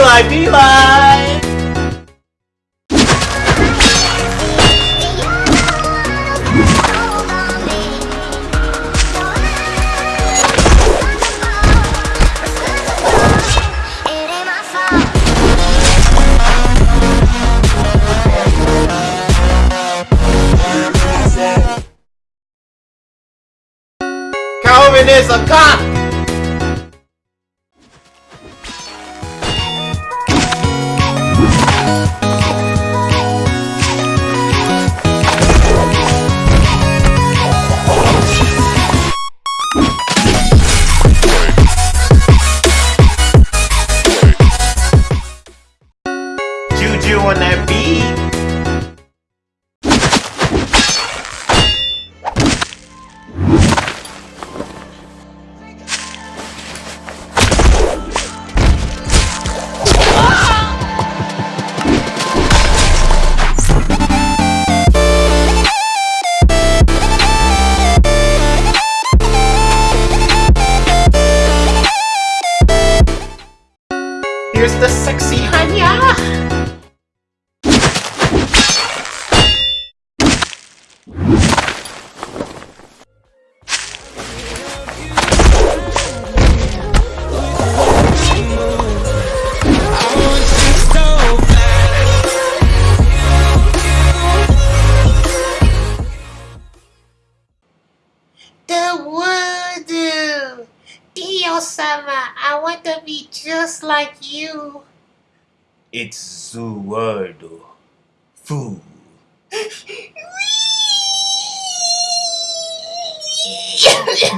live, be live! Calvin is a cop! Juju on that beat. The sexy Hanya. Dio-sama, I want to be just like you. It's Zuardo. Fool.